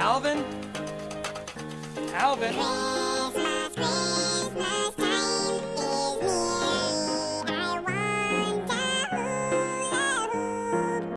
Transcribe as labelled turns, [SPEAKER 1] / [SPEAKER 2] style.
[SPEAKER 1] Alvin? Alvin?